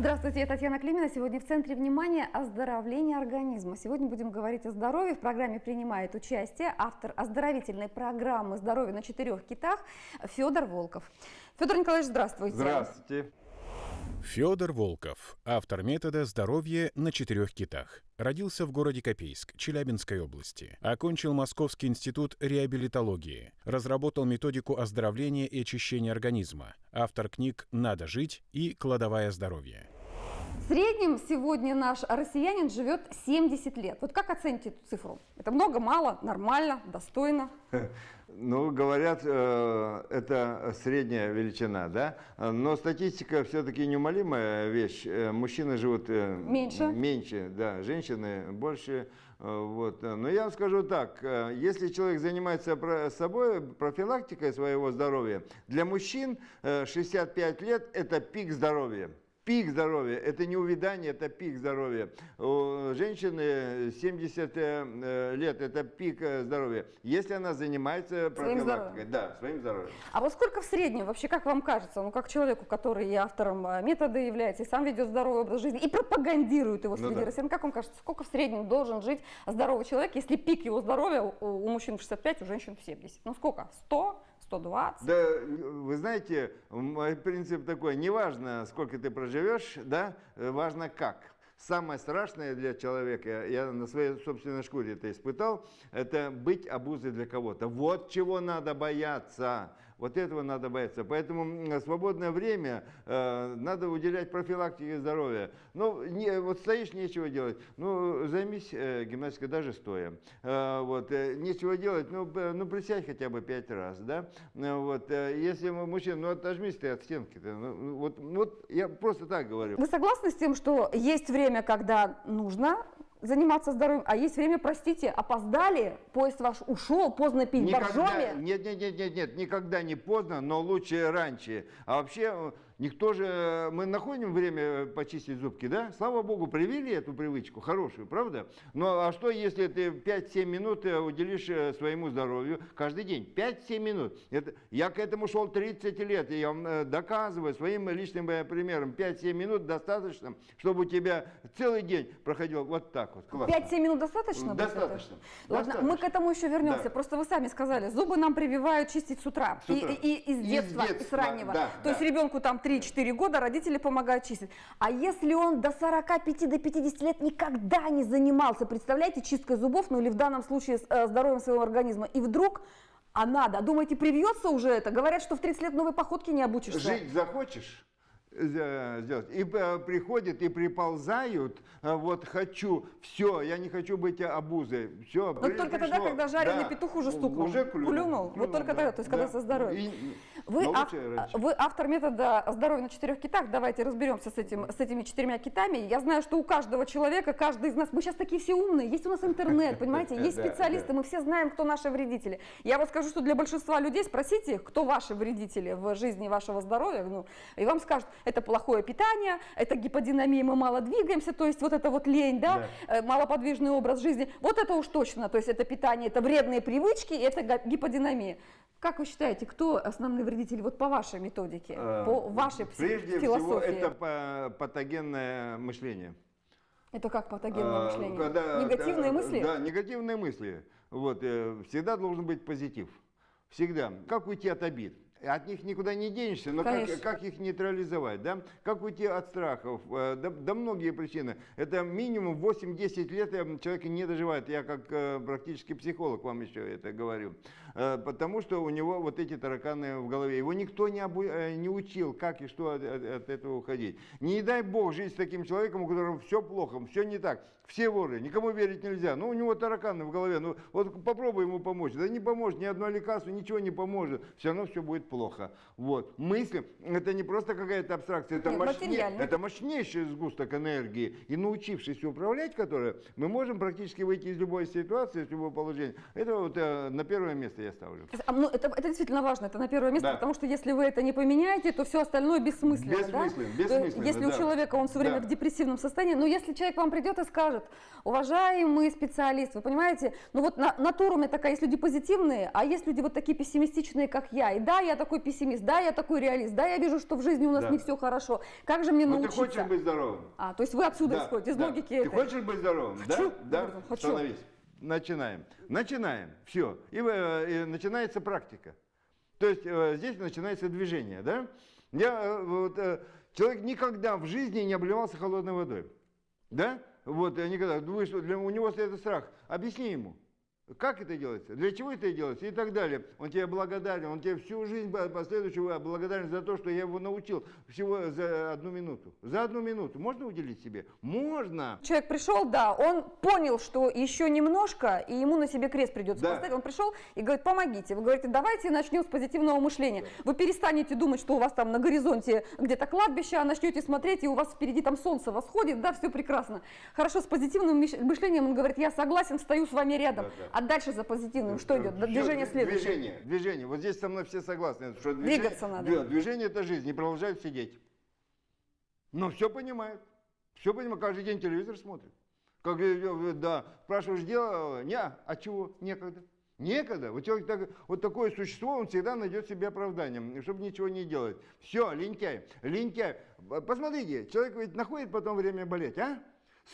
Здравствуйте, я Татьяна Климина. Сегодня в центре внимания оздоровление организма. Сегодня будем говорить о здоровье. В программе принимает участие автор оздоровительной программы «Здоровье на четырех китах» Федор Волков. Федор Николаевич, здравствуйте. Здравствуйте. Федор Волков, автор метода «Здоровье на четырех китах». Родился в городе Копейск, Челябинской области. Окончил Московский институт реабилитологии. Разработал методику оздоровления и очищения организма. Автор книг «Надо жить» и «Кладовая здоровья». Среднем сегодня наш россиянин живет 70 лет. Вот как оцените эту цифру? Это много, мало, нормально, достойно? Ну, говорят, э, это средняя величина, да? Но статистика все-таки неумолимая вещь. Э, мужчины живут э, меньше, меньше да, женщины больше. Вот. Но я вам скажу так, если человек занимается собой, профилактикой своего здоровья, для мужчин 65 лет – это пик здоровья пик здоровья, это не увядание, это пик здоровья. У женщины 70 э, лет, это пик э, здоровья, если она занимается профилактикой. Да, своим здоровьем. А вот сколько в среднем, вообще, как вам кажется, ну, как человеку, который и автором э, метода является, и сам ведет здоровый образ жизни, и пропагандирует его среди ну, да. россиян, как вам кажется, сколько в среднем должен жить здоровый человек, если пик его здоровья у, у мужчин в 65, у женщин в 70? Ну, сколько? 100? 120? Да, вы знаете, мой принцип такой, неважно, сколько ты проживешь, да, важно как. Самое страшное для человека, я на своей собственной шкуре это испытал, это быть обузой для кого-то. Вот чего надо бояться. Вот этого надо бояться. Поэтому свободное время э, надо уделять профилактике здоровья. Ну, не, вот стоишь, нечего делать. Ну, займись э, гимнастикой даже стоя. Э, вот, э, нечего делать, ну, ну, присядь хотя бы пять раз, да. Э, вот, э, если мужчина, ну, отожмись ты от стенки. -то. Ну, ну, вот, вот я просто так говорю. Вы согласны с тем, что есть время, когда нужно заниматься здоровьем, а есть время, простите, опоздали, поезд ваш ушел, поздно пить никогда, боржоми. Нет, нет, нет, нет, нет, никогда не поздно, но лучше раньше. А вообще Никто же, мы находим время почистить зубки, да? Слава Богу, привили эту привычку, хорошую, правда? Ну а что, если ты 5-7 минут э, уделишь э, своему здоровью каждый день? 5-7 минут. Это, я к этому шел 30 лет, и я вам э, доказываю своим личным примером. 5-7 минут достаточно, чтобы у тебя целый день проходил вот так вот. 5-7 минут достаточно? Достаточно. Ладно, достаточно. мы к этому еще вернемся. Да. Просто вы сами сказали, зубы нам прививают чистить с утра. С утра. И, и, и, из детства, из, детства, и с раннего. Да, То да. есть ребенку там 3 3-4 года родители помогают чистить. А если он до 45 до 50 лет никогда не занимался, представляете, чисткой зубов, ну или в данном случае э, здоровьем своего организма, и вдруг а надо, думаете, привьется уже это? Говорят, что в 30 лет новой походки не обучишься. Жить захочешь? сделать. И э, приходят и приползают, э, вот хочу, все, я не хочу быть обузой. Все, Но только тогда, когда жареный да, петух уже стукнул. Уже клюнул. клюнул. клюнул вот только да, тогда, то есть да. когда со здоровьем. Вы, ав, вы автор метода здоровья на четырех китах. Давайте разберемся с, этим, с этими четырьмя китами. Я знаю, что у каждого человека, каждый из нас, мы сейчас такие все умные, есть у нас интернет, понимаете, есть специалисты, мы все знаем, кто наши вредители. Я вот скажу, что для большинства людей спросите их, кто ваши вредители в жизни вашего здоровья, ну, и вам скажут, это плохое питание, это гиподинамия, мы мало двигаемся, то есть вот это вот лень, да, да. Э, малоподвижный образ жизни, вот это уж точно, то есть это питание, это вредные привычки, это гиподинамия. Как вы считаете, кто основные вредители вот по вашей методике, э, по вашей Прежде философии? Прежде всего это патогенное мышление. Это как патогенное а, мышление? Когда, негативные да, мысли? Да, негативные мысли. Вот, э, всегда должен быть позитив. Всегда. Как уйти от обид? От них никуда не денешься, но как, как их нейтрализовать, да? Как уйти от страхов? Э, да, да многие причины. Это минимум 8-10 лет человек не доживает. Я как э, практически психолог вам еще это говорю. Э, потому что у него вот эти тараканы в голове. Его никто не, обу не учил, как и что от, от этого уходить. Не дай бог жить с таким человеком, у которого все плохо, все не так. Все воры, никому верить нельзя. Ну, у него тараканы в голове. Ну, вот попробуй ему помочь. Да не поможет, ни одно лекарство, ничего не поможет. Все равно все будет плохо. Вот. Мысли, это не просто какая-то абстракция, это, мощнее, это мощнейший сгусток энергии. И научившись управлять которой, мы можем практически выйти из любой ситуации, из любого положения. Это вот э, на первое место я я ставлю. А, ну, это, это действительно важно, это на первое место, да. потому что если вы это не поменяете, то все остальное бессмысленно. Бессмысленно, да? бессмысленно. Если да. у человека он все время да. в депрессивном состоянии, но если человек вам придет и скажет, уважаемый специалист, вы понимаете, ну вот на, натура у меня такая, есть люди позитивные, а есть люди вот такие пессимистичные, как я. И да, я такой пессимист, да, я такой реалист, да, я вижу, что в жизни у нас да. не все хорошо. Как же мне но научиться? ты хочешь быть здоровым. А, то есть вы отсюда да, исходите, из да. логики Ты этой. хочешь быть здоровым? Хочу. Да? Да? Хочу. Становись. Начинаем. Начинаем. Все. И, э, и начинается практика. То есть э, здесь начинается движение. Да? Я, э, вот, человек никогда в жизни не обливался холодной водой. Да? Вот, никогда. Думаю, что для, у него это страх. Объясни ему. Как это делается? Для чего это делается? И так далее. Он тебе благодарен, он тебе всю жизнь последующую благодарен за то, что я его научил всего за одну минуту. За одну минуту. Можно уделить себе? Можно. Человек пришел, да, он понял, что еще немножко, и ему на себе крест придется да. поставить. Он пришел и говорит, помогите. Вы говорите, давайте начнем с позитивного мышления. Вы перестанете думать, что у вас там на горизонте где-то кладбище, а начнете смотреть, и у вас впереди там солнце восходит, да, все прекрасно. Хорошо, с позитивным мышлением он говорит, я согласен, стою с вами рядом. Да, да. А дальше за позитивным что идет? Движение следующее. Движение, движение. Вот здесь со мной все согласны. Что движение, Двигаться надо. Движение это жизнь, не продолжают сидеть. Но все понимают. Все понимают, каждый день телевизор смотрит. Как, да, спрашиваешь, дело, не, а чего, некогда. Некогда. Вот, человек так, вот такое существо, он всегда найдет себе оправдание, чтобы ничего не делать. Все, лентяй, лентяй. Посмотрите, человек ведь находит потом время болеть, а?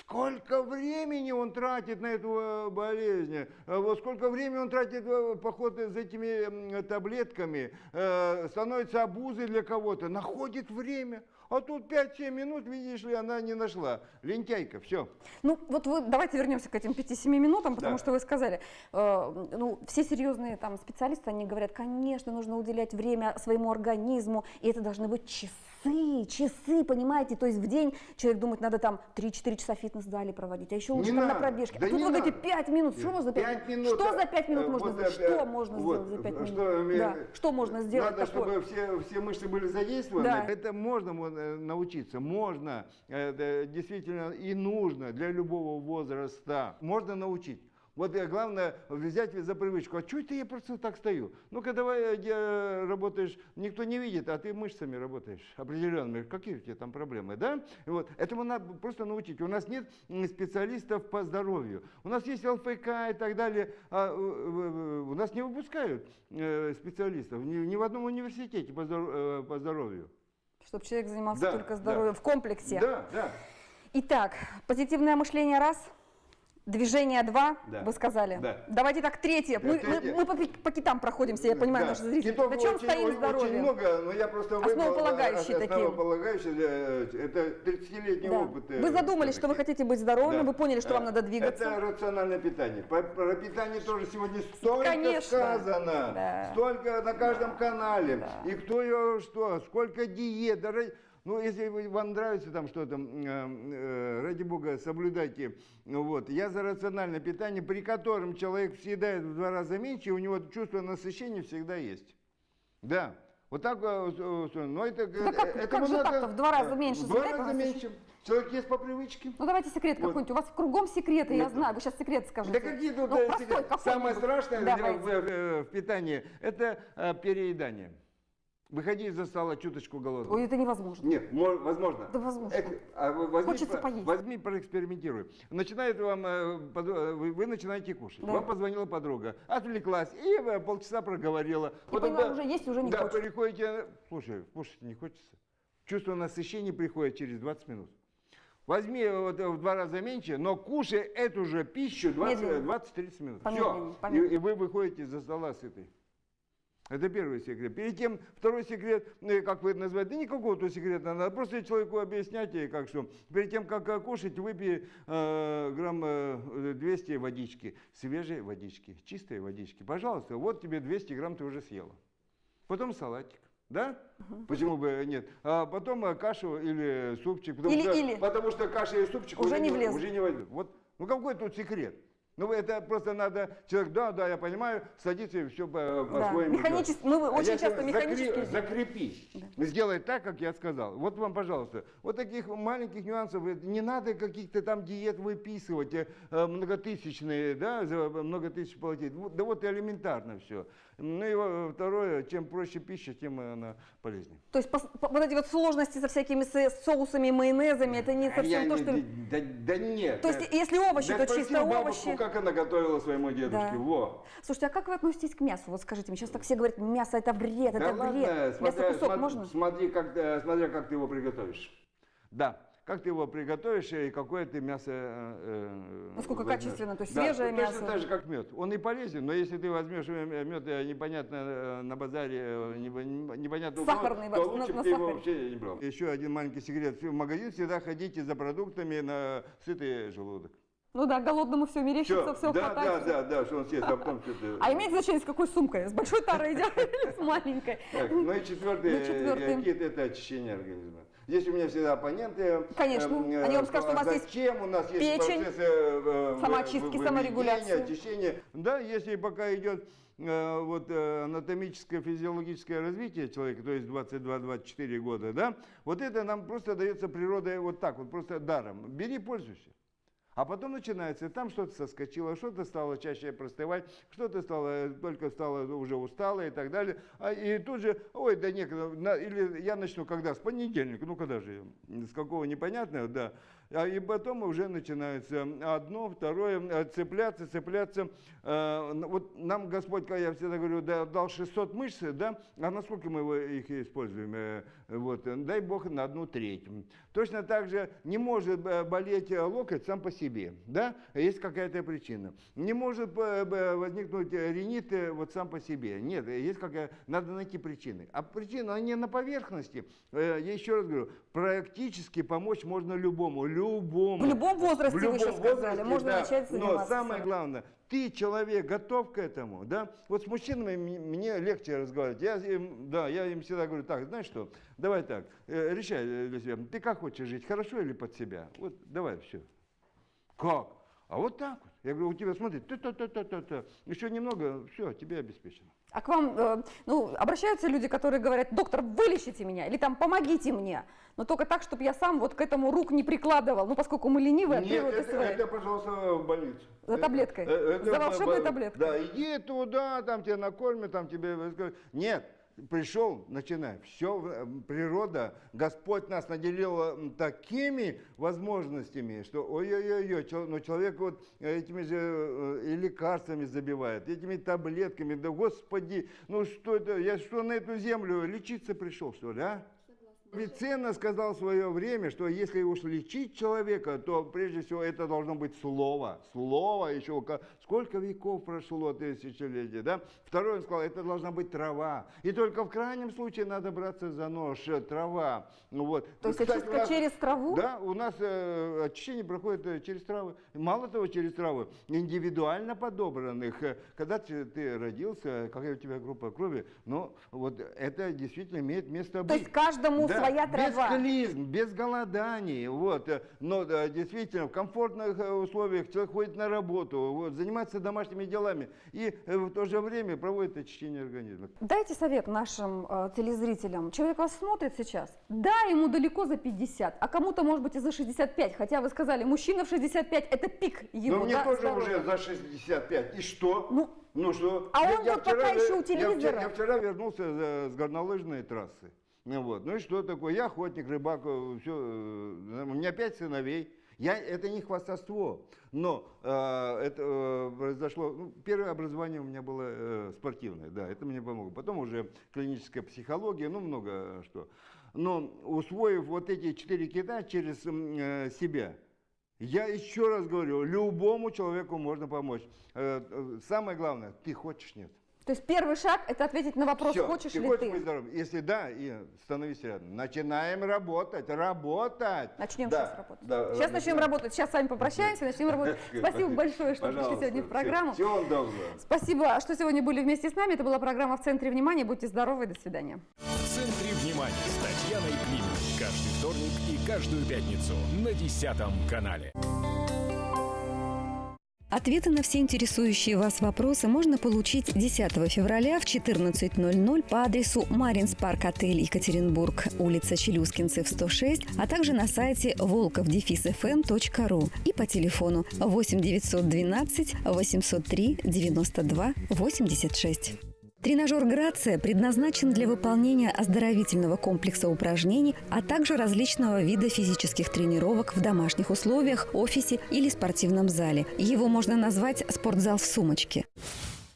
Сколько времени он тратит на эту э, болезнь, э, вот сколько времени он тратит в поход за этими таблетками, э, становится обузой для кого-то, находит время. А тут 5-7 минут, видишь ли, она не нашла. Лентяйка, все. Ну, вот вы, давайте вернемся к этим 5-7 минутам, потому да. что вы сказали, э, ну, все серьезные там специалисты, они говорят, конечно, нужно уделять время своему организму, и это должны быть часы часы, часы, понимаете, то есть в день человек думает, надо там 3-4 часа в фитнес-зале проводить, а еще лучше там на пробежке. Да а тут вы говорите 5 минут, что можно за 5, 5 минут? Что за 5 минут э, можно вот, сделать? Что э, можно вот, сделать за 5 минут? Что, да. что можно сделать Надо, такое? чтобы все, все мышцы были задействованы. Да. Это можно э, научиться, можно, действительно и нужно для любого возраста. Можно научить. Вот главное взять за привычку. А что это я просто так стою? Ну-ка давай э, работаешь, никто не видит, а ты мышцами работаешь определенными. Какие у тебя там проблемы, да? Вот. Этому надо просто научить. У нас нет специалистов по здоровью. У нас есть ЛФК и так далее. А у нас не выпускают э, специалистов ни, ни в одном университете по, э, по здоровью. Чтобы человек занимался да, только здоровьем да. в комплексе. Да, да. Итак, позитивное мышление раз – Движение 2, да. вы сказали. Да. Давайте так, третье. Да, мы, мы, мы по, по китам проходимся, я понимаю, да. наши зрители. Китов На чем очень, стоим очень, здоровье? Очень много, но я просто Основополагающие выбрал, такие. Основополагающие, это 30-летний да. опыт. Вы задумались, что вы хотите быть здоровыми, да. вы поняли, что вам надо двигаться. Это рациональное питание. Про, про питание тоже сегодня столько Конечно. сказано. Да. Столько на каждом да. канале. Да. И кто ее что, сколько диет. Даже ну, если вам нравится там что-то, э, э, ради бога, соблюдайте. Вот. Я за рациональное питание, при котором человек съедает в два раза меньше, и у него чувство насыщения всегда есть. Да. Вот так, э, но это... Ну, как, это как же так-то в два раза меньше? В два раза меньше. Человек есть по привычке. Ну давайте секрет вот. какой-нибудь. У вас кругом секреты, я знаю. Вы сейчас секрет скажете. Да какие тут ну, простой, Самое страшное в, в питании – это переедание. Выходи из-за стола чуточку голодным. Ой, это невозможно. Нет, возможно. Да возможно. Эк, а возьми, Хочется поесть. Возьми, проэкспериментируй. Начинает вам, э, э, вы, начинаете кушать. Да. Вам позвонила подруга, отвлеклась и э, полчаса проговорила. И Потом, поняла, да, уже есть, уже не да, хочется. приходите, слушай, кушать не хочется. Чувство насыщения приходит через 20 минут. Возьми вот в два раза меньше, но кушай эту же пищу 20-30 минут. Все. И, и вы выходите из-за стола сытый. Это первый секрет. Перед тем, второй секрет, ну, как вы это называете, да никакого тут секрета, надо просто человеку объяснять, как что. Перед тем, как кушать, выпей э, грамм э, 200 водички, свежей водички, чистой водички. Пожалуйста, вот тебе 200 грамм ты уже съела. Потом салатик. Да? Угу. Почему бы нет? А потом э, кашу или супчик. Потому, или, что, или. потому что каша и супчик уже, уже не влезут. Уже не войдут. Вот, ну какой тут секрет? Ну, это просто надо, человек, да, да, я понимаю, садится и все по-своему. Да. Механически, мы а очень часто механически... Закрепи, да. сделай так, как я сказал. Вот вам, пожалуйста, вот таких маленьких нюансов, не надо каких-то там диет выписывать, э, многотысячные, да, за много тысяч платить. Да вот элементарно все. Ну и второе, чем проще пища, тем она полезнее. То есть по, по, вот эти вот сложности со всякими соусами, майонезами, это не совсем я то, не, что... Да, да нет. То есть если овощи, да то чисто бабушку, овощи. как она готовила своему дедушке, да. во. Слушайте, а как вы относитесь к мясу? Вот скажите мне, сейчас так все говорят, мясо это вред, да это ладно, вред. Смотря, мясо кусок смотри, можно? Смотри как, э, смотря как ты его приготовишь. Да как ты его приготовишь и какое ты мясо э, э Насколько возьмешь. качественно, то есть да, свежее точно мясо. Точно так же, как мед. Он и полезен, но если ты возьмешь мед э, непонятно э, на базаре, непонятно Сахарный, то лучше бы ты его вообще не брал. Еще один маленький секрет. В магазин всегда ходите за продуктами на сытый желудок. Ну да, голодному все мерещится, все, все да, хватает. Да, да, да, что он съест, а потом что-то... А имеет значение, с какой сумкой? С большой тарой идет или с маленькой? Так, ну и четвертый, ну, четвертый. это очищение организма. Здесь у меня всегда оппоненты. Конечно, э, они вам скажут, что у нас есть Зачем у нас есть печень, процессы э, самоочистки, саморегуляции. очищения. Да, если пока идет э, вот э, анатомическое, физиологическое развитие человека, то есть 22-24 года, да, вот это нам просто дается природой вот так вот, просто даром. Бери, пользуйся. А потом начинается, там что-то соскочило, что-то стало чаще простывать, что-то стало, только стало уже устало и так далее. А, и тут же, ой, да некогда, или я начну когда, с понедельника, ну когда же, с какого непонятного, да, и потом уже начинается одно, второе, э, цепляться, цепляться. Э, вот нам Господь, как я всегда говорю, дал 600 мышц, да, а насколько мы их используем? Э, вот, дай Бог на одну треть. Точно так же не может болеть локоть сам по себе, да, есть какая-то причина. Не может возникнуть ринит вот сам по себе. Нет, есть какая надо найти причины. А причина, они на поверхности. Я еще раз говорю, практически помочь можно любому любому. В любом возрасте, в любом вы сейчас возрасте, сказали, можно да. начать заниматься. Но самое главное, ты, человек, готов к этому, да? Вот с мужчинами мне легче разговаривать. Я им, да, я им всегда говорю, так, знаешь что, давай так, э, решай для себя, ты как хочешь жить, хорошо или под себя? Вот давай, все. Как? А вот так вот. Я говорю, у тебя, смотри, та -та -та -та -та -та. еще немного, все, тебе обеспечено. А к вам э, ну, обращаются люди, которые говорят, доктор, вылечите меня, или там помогите мне, но только так, чтобы я сам вот к этому рук не прикладывал, ну поскольку мы ленивые Нет, это, своей. это, пожалуйста, в больницу. За таблеткой, это, это, за волшебной таблеткой. Да, иди туда, там тебя накормят, там тебе... Нет, пришел, начинай. Все, э, природа, Господь нас наделил такими возможностями, что ой-ой-ой, но человек вот этими же э, и лекарствами забивает, этими таблетками, да Господи, ну что это, я что на эту землю лечиться пришел, что ли, а? Авиценна сказал в свое время, что если уж лечить человека, то прежде всего это должно быть слово. Слово еще сколько веков прошло, тысячелетий, да? Второе, он сказал, это должна быть трава. И только в крайнем случае надо браться за нож, э, трава. Ну, вот. То есть Кстати, очистка нас, через траву? Да, у нас э, очищение проходит э, через травы. Мало того, через травы, индивидуально подобранных. Э, когда ты, ты родился, какая у тебя группа крови, ну, вот это действительно имеет место быть. То есть каждому да своя трава. Без клизм, без голоданий. Вот. Но да, действительно, в комфортных э, условиях человек ходит на работу, вот, занимается домашними делами и э, в то же время проводит очищение организма. Дайте совет нашим э, телезрителям. Человек вас смотрит сейчас. Да, ему далеко за 50, а кому-то, может быть, и за 65. Хотя вы сказали, мужчина в 65 это пик его. Но мне да, тоже здоровья. уже за 65. И что? Ну, ну что? А я, он я вот вчера, пока еще у телевизора. Я вчера, я вчера вернулся с горнолыжной трассы. Ну, вот. ну и что такое? Я охотник, рыбак, э, все. Э, у меня пять сыновей. Я, это не хвастовство, но э, это э, произошло, ну, первое образование у меня было э, спортивное, да, это мне помогло. Потом уже клиническая психология, ну много что. Но усвоив вот эти четыре кита через э, себя, я еще раз говорю, любому человеку можно помочь. Э, э самое главное, ты хочешь, нет. То есть первый шаг – это ответить на вопрос, Все, хочешь ты ли хочешь ты. Быть здоровым? Если да, и становись рядом. Начинаем работать, работать. Начнем да, сейчас работать. Да, сейчас начнем работать. Сейчас с вами попрощаемся, начнем работать. Спасибо большое, что пришли сегодня в программу. Всего доброго. Спасибо, что сегодня были вместе с нами. Это была программа «В центре внимания». Будьте здоровы, до свидания. В центре внимания с Татьяной Климовой. Каждый вторник и каждую пятницу на 10 канале. Ответы на все интересующие вас вопросы можно получить 10 февраля в 14.00 по адресу Маринс Парк Отель Екатеринбург, улица Челюскинцев, 106, а также на сайте волковдефисфм.ру и по телефону 8 912 803 92 86. Тренажер «Грация» предназначен для выполнения оздоровительного комплекса упражнений, а также различного вида физических тренировок в домашних условиях, офисе или спортивном зале. Его можно назвать «спортзал в сумочке».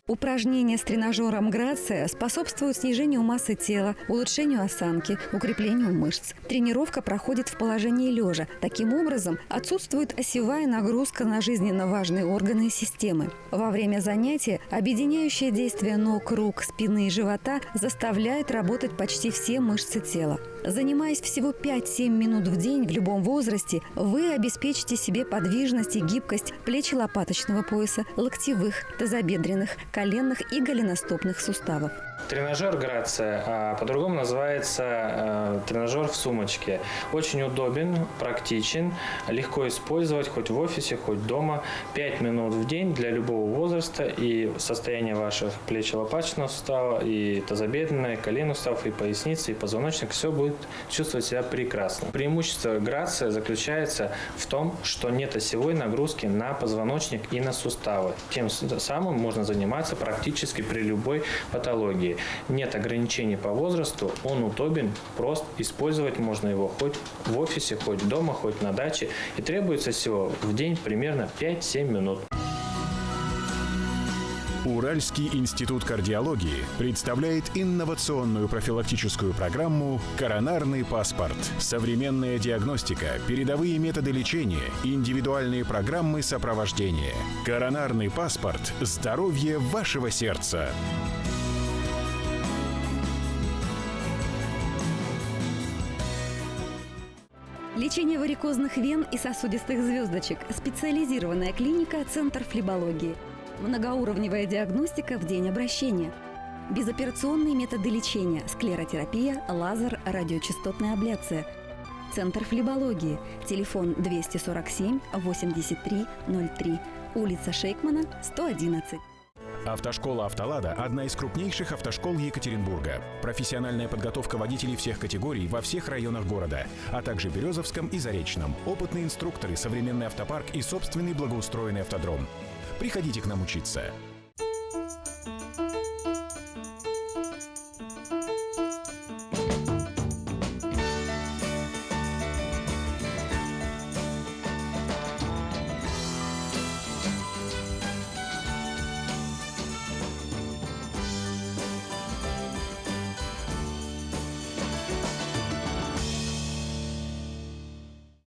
Упражнения с тренажером Грация способствуют снижению массы тела, улучшению осанки, укреплению мышц. Тренировка проходит в положении лежа. Таким образом, отсутствует осевая нагрузка на жизненно важные органы и системы. Во время занятия объединяющее действие ног, рук, спины и живота заставляет работать почти все мышцы тела. Занимаясь всего 5-7 минут в день в любом возрасте, вы обеспечите себе подвижность и гибкость плечи лопаточного пояса, локтевых, тазобедренных, коленных и голеностопных суставов. Тренажер Грация, а по-другому называется э, тренажер в сумочке. Очень удобен, практичен, легко использовать хоть в офисе, хоть дома. 5 минут в день для любого возраста и состояние ваших плеч лопаточного сустава, и тазобедренной, коленных суставов, и поясницы, и позвоночник. Все будет чувствовать себя прекрасно. Преимущество Грация заключается в том, что нет осевой нагрузки на позвоночник и на суставы. Тем самым можно заниматься практически при любой патологии нет ограничений по возрасту, он удобен, прост, использовать можно его хоть в офисе, хоть дома, хоть на даче. И требуется всего в день примерно 5-7 минут. Уральский институт кардиологии представляет инновационную профилактическую программу «Коронарный паспорт». Современная диагностика, передовые методы лечения, индивидуальные программы сопровождения. «Коронарный паспорт. Здоровье вашего сердца». Лечение варикозных вен и сосудистых звездочек. Специализированная клиника «Центр флебологии». Многоуровневая диагностика в день обращения. Безоперационные методы лечения. Склеротерапия, лазер, радиочастотная абляция. Центр флебологии. Телефон 247 83 03. Улица Шейкмана, 111. Автошкола «Автолада» – одна из крупнейших автошкол Екатеринбурга. Профессиональная подготовка водителей всех категорий во всех районах города, а также Березовском и Заречном. Опытные инструкторы, современный автопарк и собственный благоустроенный автодром. Приходите к нам учиться.